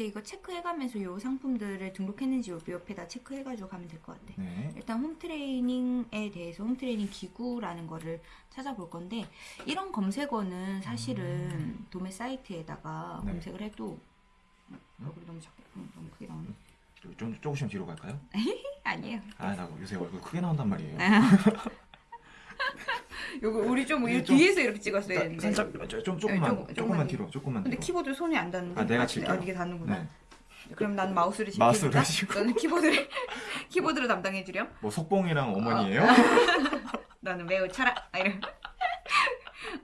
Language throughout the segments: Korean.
이제 이거 체크해가면서 요 상품들을 등록했는지 요 옆에다 체크해가지고 가면 될 것 같아. 네. 일단 홈트레이닝에 대해서 홈트레이닝 기구라는 거를 찾아볼 건데 이런 검색어는 사실은 도매 사이트에다가 네. 검색을 해도 얼굴이 너무 작게 음, 너무 크게 나오네. 좀, 좀 조금씩 뒤로 갈까요? 아니에요. 아, 나 요새 얼굴 크게 나온단 말이에요. 요거 우리 좀 좀- 뒤에서 이렇게 찍었어야 자, 되는데. 살짝 저- 좀 조금만 조금- 조금만 조금만 뒤로 조금만 근데 뒤로. 키보드 손이 안 닿는데. 아, 내가 아, 칠게요. 아, 이게 닿는구나. 네. 그럼 난 마우스를 지키니까 마우스를 하시고. 너는 키보드를 키보드로 담당해 주렴. 뭐 석봉이랑 어머니예요? 너는 매우 차라. 아, 이런.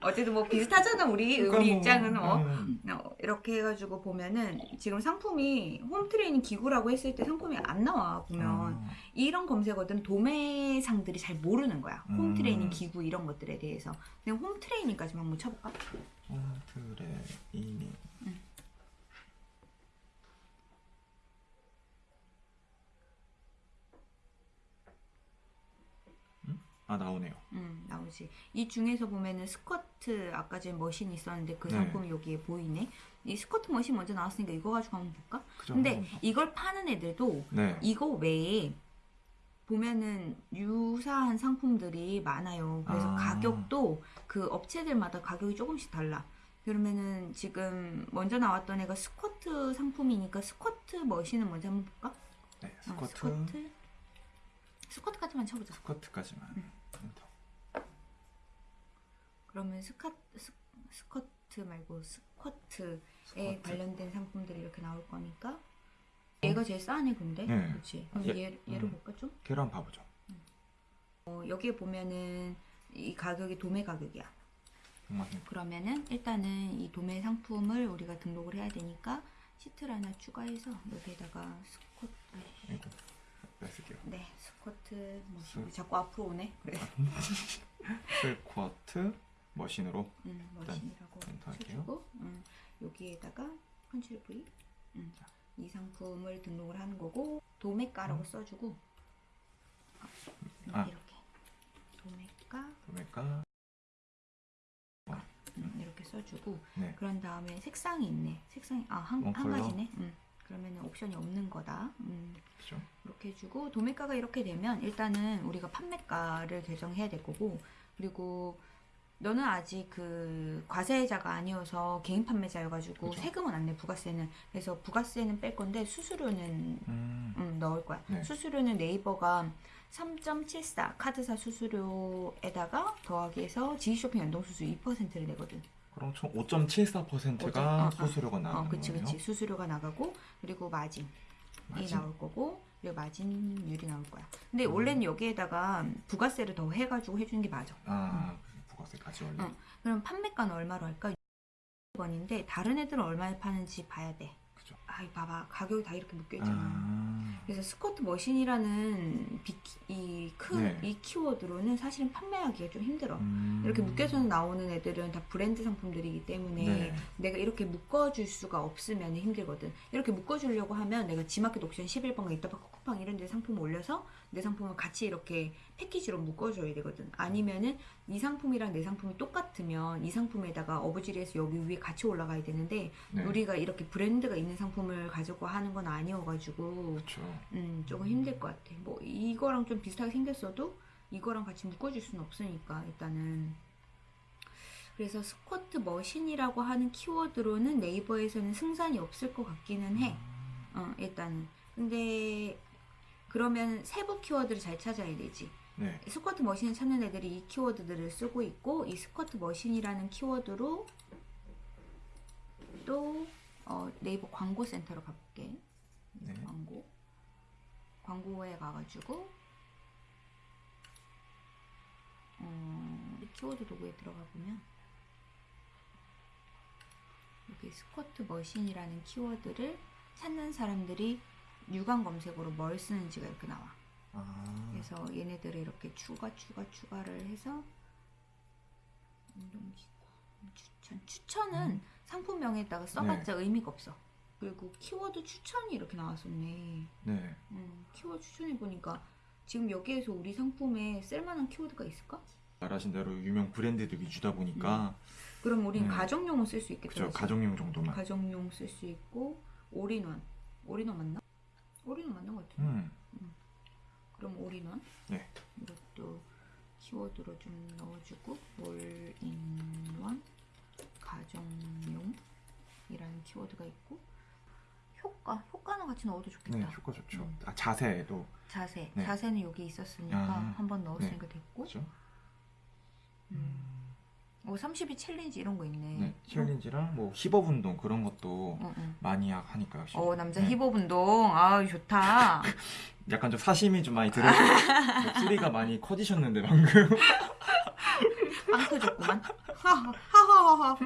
어쨌든 뭐 비슷하잖아 우리 그러니까 우리 뭐, 입장은 뭐 음, 어, 이렇게 해가지고 보면은 지금 상품이 홈트레이닝 기구라고 했을 때 상품이 안 나와 보면 아, 이런 검색어들은 도매상들이 잘 모르는 거야 음. 홈트레이닝 기구 이런 것들에 대해서 그냥 홈트레이닝까지만 한번 쳐볼까? 홈트레이닝. 음. 음? 아 나오네요. 음 나오지 이 중에서 보면은 스쿼트 아까 전에 머신 있었는데 그 네. 상품이 여기에 보이네 이 스쿼트 머신 먼저 나왔으니까 이거 가지고 한번 볼까? 그죠? 근데 한번. 이걸 파는 애들도 네. 이거 외에 보면은 유사한 상품들이 많아요. 그래서 아. 가격도 그 업체들마다 가격이 조금씩 달라. 그러면은 지금 먼저 나왔던 애가 스쿼트 상품이니까 스쿼트 머신을 먼저 한번 볼까? 네. 어, 스쿼트 스쿼트 스쿼트까지만 쳐보자. 스쿼트까지만. 음. 그러면 스카, 스, 스쿼트 말고 스쿼트에 스쿼트. 관련된 상품들이 이렇게 나올 거니까 얘가 제일 싸네 근데 네. 그렇지 그럼 얘- 얘, 얘를 음. 볼까 좀? 걔를 한번 봐보죠. 어, 여기에 보면은 이 가격이 도매 가격이야. 정말 그러면은 일단은 이 도매 상품을 우리가 등록을 해야 되니까 시트를 하나 추가해서 여기에다가 스쿼트 뺄게요. 네 스쿼트 머신 스- 자꾸 앞으로 오네 그래 스쿼트 머신으로 음, 머신이라고. 쳐주고 음, 여기에다가 컨트롤 V 음, 이 상품을 등록을 하는 거고 도매가라고 써주고 음, 아. 이렇게 도매가 그러니까 음, 이렇게 써주고 네. 그런 다음에 색상이 있네. 색상이 아한 원 한? 가지네. 음. 그러면 옵션이 없는 거다. 음. 그죠? 이렇게 해주고 도매가가 이렇게 되면 일단은 우리가 판매가를 결정해야 될 거고 그리고 너는 아직 그 과세자가 아니어서 개인 판매자여가지고 그죠. 세금은 안 내 부가세는 그래서 부가세는 뺄 건데 수수료는 음. 음, 넣을 거야. 네. 수수료는 네이버가 3.74 카드사 수수료에다가 더하기 해서 지쇼핑 연동 수수료 2%를 내거든. 그럼 총 5.74%가 어, 어. 수수료가 나가는 어, 그치, 거네요. 그치. 수수료가 나가고, 그리고 마진이 마진? 나올 거고, 그리고 마진율이 나올 거야. 근데 음. 원래는 여기에다가 부가세를 더 해가지고 해주는 게 맞아. 아, 부가세까지 원래. 응. 그럼 판매가는 얼마로 할까? 6원인데, 다른 애들은 얼마에 파는지 봐야 돼. 그죠? 아, 이 봐봐. 가격이 다 이렇게 묶여 있잖아. 아, 그래서 스쿼트 머신이라는 이큰 네. 이 키워드로는 사실은 판매하기가 좀 힘들어. 음. 이렇게 묶여서 나오는 애들은 다 브랜드 상품들이기 때문에 네. 내가 이렇게 묶어줄 수가 없으면 힘들거든. 이렇게 묶어주려고 하면 내가 지마켓 옥션 11번가 이따가 코코팡 이런 데 상품 올려서 내 상품을 같이 이렇게 패키지로 묶어줘야 되거든. 아니면은 이 상품이랑 내 상품이 똑같으면 이 상품에다가 어부지리에서 여기 위에 같이 올라가야 되는데 네. 우리가 이렇게 브랜드가 있는 상품을 가지고 하는 건 아니어가지고 그렇죠. 음, 조금 힘들 것 같아. 뭐 이거랑 좀 비슷하게 생겼어도 이거랑 같이 묶어줄 수는 없으니까 일단은 그래서 스쿼트 머신이라고 하는 키워드로는 네이버에서는 승산이 없을 것 같기는 해. 어, 일단은. 근데 그러면 세부 키워드를 잘 찾아야 되지. 네. 스쿼트 머신을 찾는 애들이 이 키워드들을 쓰고 있고 이 스쿼트 머신이라는 키워드로 또 어, 네이버 광고 센터로 가볼게. 네. 광고 광고에 가가지고 어, 이 키워드 도구에 들어가 보면 여기 스쿼트 머신이라는 키워드를 찾는 사람들이 유관 검색어로 뭘 쓰는지가 이렇게 나와. 아, 그래서 얘네들을 이렇게 추가 추가 추가를 해서 운동기구 추천 추천은 상품명에다가 써봤자 의미가 없어. 그리고 키워드 추천이 이렇게 나왔었네. 네. 음, 키워드 추천해 보니까 지금 여기에서 우리 상품에 쓸만한 키워드가 있을까? 말하신 대로 유명 브랜드들 위주다 보니까 그럼 우린 음. 가정용은 쓸 수 있겠다. 그죠? 가정용 정도만. 가정용 쓸 수 있고 올인원. 올인원 맞나? 올인원 맞는 것 같은데. 음. 그럼 올인원. 네. 이것도 키워드로 좀 넣어주고 올인원 가정용 이라는 키워드가 있고 효과 효과는 같이 넣어도 좋겠다. 네, 효과 좋죠. 음. 아, 자세도 자세 네. 자세는 여기 있었으니까 아, 한번 넣었으니까 됐고. 그죠? 음. 어 30일 챌린지 이런 거 있네. 네, 챌린지랑 뭐 힙업 운동 그런 것도 어, 어. 많이 하- 하니까 역시. 어 남자 네. 힙업 운동 아 좋다. 약간 좀 사심이 좀 많이 들어. 목소리가 많이 커지셨는데 방금. 빵 터졌구만. 하하하하하.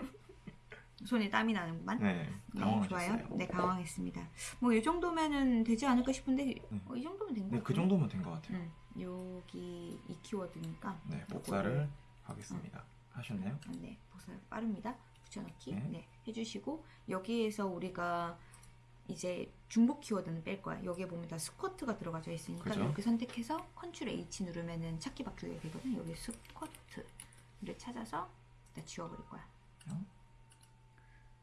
손에 땀이 나는구만. 네, 네. 좋아요. 네, 당황했습니다. 뭐 이 정도면은 되지 않을까 싶은데 어, 이 정도면 된거 네, 같아요. 그 정도면 된 것 같아요. 응. 여기 이 키워드니까 네, 복사를 하겠습니다. 하셨나요? 네, 복사 빠릅니다. 붙여넣기 네. 네. 해주시고 여기에서 우리가 이제 중복 키워드는 뺄 거야. 여기에 보면 다 스쿼트가 들어가져 있으니까 그죠. 이렇게 선택해서 컨트롤 H 누르면은 찾기 바꾸기가 되거든. 여기 스쿼트를 찾아서 다 지워버릴 거야. 어?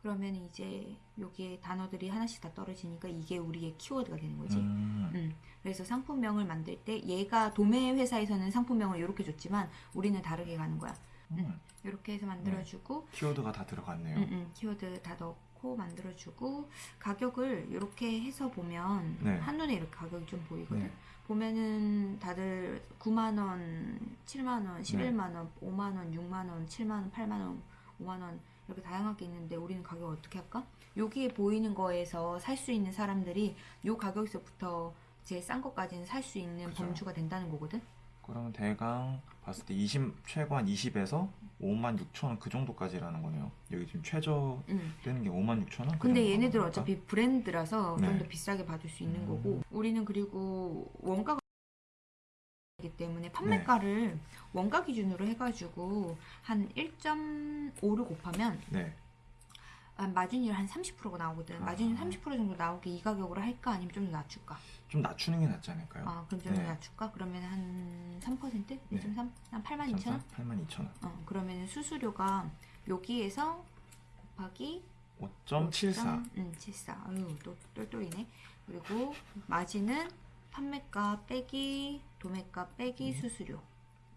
그러면 이제 여기에 단어들이 하나씩 다 떨어지니까 이게 우리의 키워드가 되는 거지. 음, 음, 그래서 상품명을 만들 때 얘가 도매 회사에서는 상품명을 이렇게 줬지만 우리는 다르게 가는 거야. 음, 이렇게 해서 만들어주고 키워드가 다 들어갔네요. 음, 음, 키워드 다 넣고 만들어주고 가격을 이렇게 해서 보면 네. 한눈에 이렇게 가격이 좀 보이거든. 네. 보면은 다들 9만 원, 7만 원, 네. 11만 원, 5만 원, 6만 원, 7만 원, 8만 원, 5만 원 이렇게 다양하게 있는데 우리는 가격 어떻게 할까? 여기에 보이는 거에서 살 수 있는 사람들이 요 가격에서부터 제일 싼 것까지는 살 수 있는 그죠. 범주가 된다는 거거든. 그러면 대강 봤을 때 20, 최고 한 20에서 5만 6천 원 그 정도까지라는 거네요. 여기 지금 최저 음. 되는 게 5만 6천 원? 그 근데 얘네들 건가? 어차피 브랜드라서 좀 네. 더 비싸게 받을 수 있는 음. 거고 우리는 그리고 원가가 이기 때문에 판매가를 원가 기준으로 해가지고 한 1.5를 곱하면 네. 한 마진율 한 30%가 나오거든. 아. 마진율 30% 정도 나오게 이 가격으로 할까 아니면 좀더 낮출까? 좀 낮추는 게 낫지 않을까요? 아 그럼 좀더 네. 낮출까? 그러면 한 3%? 네. 1.3? 한 8만 2천 원? 8만 2천 원. 어 그러면 수수료가 여기에서 곱하기 5.74. 응, 74. 아유, 또 똘똘이네. 그리고 마진은 판매가 빼기 도매가 빼기 음. 수수료.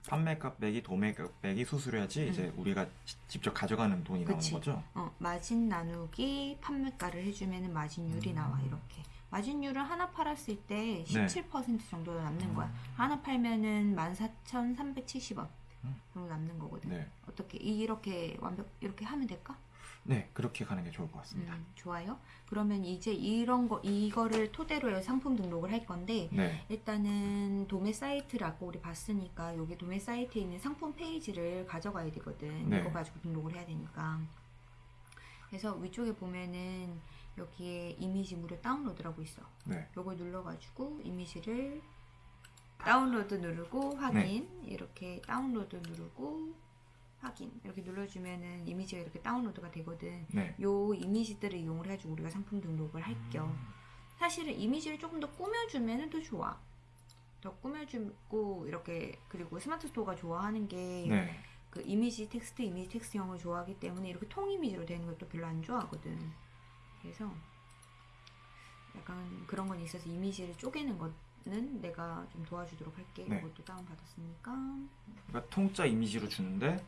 판매값 빼기 도매값 빼기 수수료야지 음. 이제 우리가 지- 직접 가져가는 돈이 그치. 나오는 거죠? 어, 마진 나누기 판매가를 해주면 마진율이 음. 나와 이렇게. 마진율을 하나 팔았을 때 네. 17% 정도 남는 거야. 음. 하나 팔면은 14,370원 음. 정도 남는 거거든. 네. 어떻게 이렇게 완벽 이렇게 하면 될까? 네, 그렇게 가는 게 좋을 것 같습니다. 음, 좋아요. 그러면 이제 이런 거 이거를 토대로 해서 상품 등록을 할 건데 네. 일단은 도매 사이트를 아까 우리 봤으니까 여기 도매 사이트에 있는 상품 페이지를 가져가야 되거든. 네. 이거 가지고 등록을 해야 되니까. 그래서 위쪽에 보면은 여기에 이미지 무료 다운로드라고 있어. 네. 요걸 눌러가지고 이미지를 다운로드 누르고 확인 이렇게 다운로드 누르고 확인 이렇게 눌러주면은 이미지가 이렇게 다운로드가 되거든. 네. 요 이미지들을 이용을 해가지고 우리가 상품 등록을 할겸 사실은 이미지를 조금 더 꾸며주면 더 좋아. 더 꾸며주고 이렇게 그리고 스마트 스토어가 좋아하는 게그 네. 이미지 텍스트 이미지 텍스트형을 좋아하기 때문에 이렇게 통 이미지로 되는 것도 별로 안 좋아하거든. 그래서 약간 그런 건 있어서 이미지를 쪼개는 거는 내가 좀 도와주도록 할게. 네. 이것도 다운 받았으니까. 그러니까 통짜 이미지로 주는데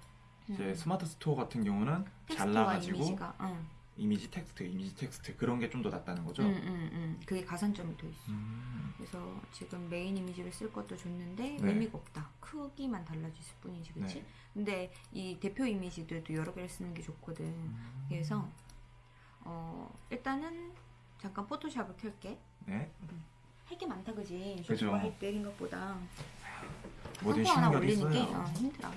이제 음. 스마트 스토어 같은 경우는 잘라가지고 이미지가 응. 이미지 텍스트, 이미지 텍스트 그런 게 좀 더 낫다는 거죠? 응, 응, 응. 그게 가산점이 더 있어. 음. 그래서 지금 메인 이미지를 쓸 것도 줬는데 네. 의미가 없다. 크기만 달라질 뿐이지, 그렇지? 네. 근데 이 대표 이미지들도 여러 개를 쓰는 게 좋거든. 음. 그래서 어 일단은 잠깐 포토샵을 켤게. 네. 할게 많다, 그지? 그죠. 할때 생각보다 뭐든 상품 하나 올리는 게 어딨어요. 어, 힘들어.